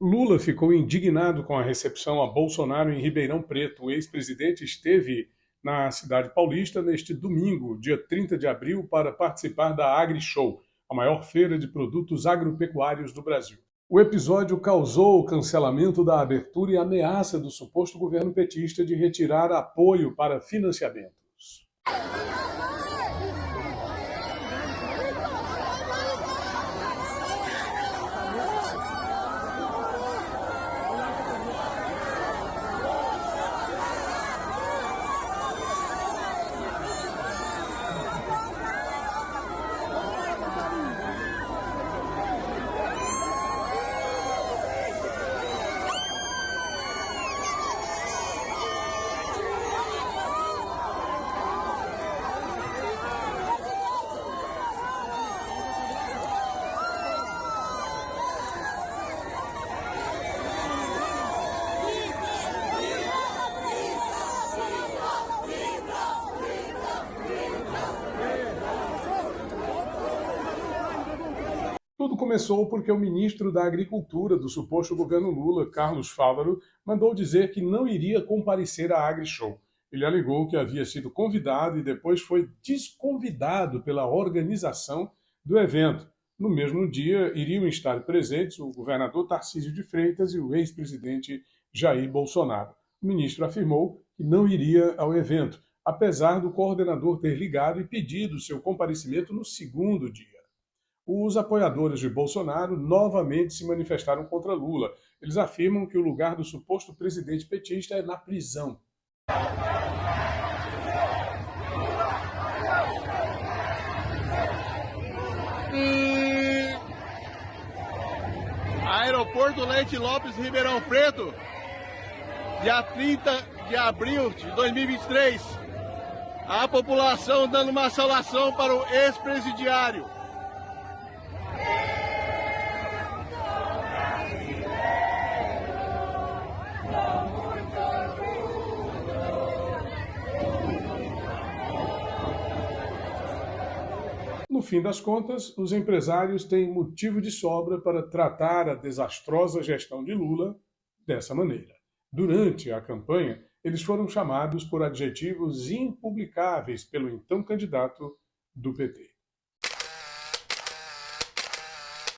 Lula ficou indignado com a recepção a Bolsonaro em Ribeirão Preto. O ex-presidente esteve na cidade paulista neste domingo, dia 30 de abril, para participar da AgriShow, a maior feira de produtos agropecuários do Brasil. O episódio causou o cancelamento da abertura e ameaça do suposto governo petista de retirar apoio para financiamentos. Tudo começou porque o ministro da Agricultura do suposto governo Lula, Carlos Fávaro, mandou dizer que não iria comparecer à AgriShow. Ele alegou que havia sido convidado e depois foi desconvidado pela organização do evento. No mesmo dia, iriam estar presentes o governador Tarcísio de Freitas e o ex-presidente Jair Bolsonaro. O ministro afirmou que não iria ao evento, apesar do coordenador ter ligado e pedido seu comparecimento no segundo dia os apoiadores de Bolsonaro novamente se manifestaram contra Lula. Eles afirmam que o lugar do suposto presidente petista é na prisão. Aeroporto Leite Lopes, Ribeirão Preto, dia 30 de abril de 2023. A população dando uma saudação para o ex-presidiário No fim das contas, os empresários têm motivo de sobra para tratar a desastrosa gestão de Lula dessa maneira. Durante a campanha, eles foram chamados por adjetivos impublicáveis pelo então candidato do PT.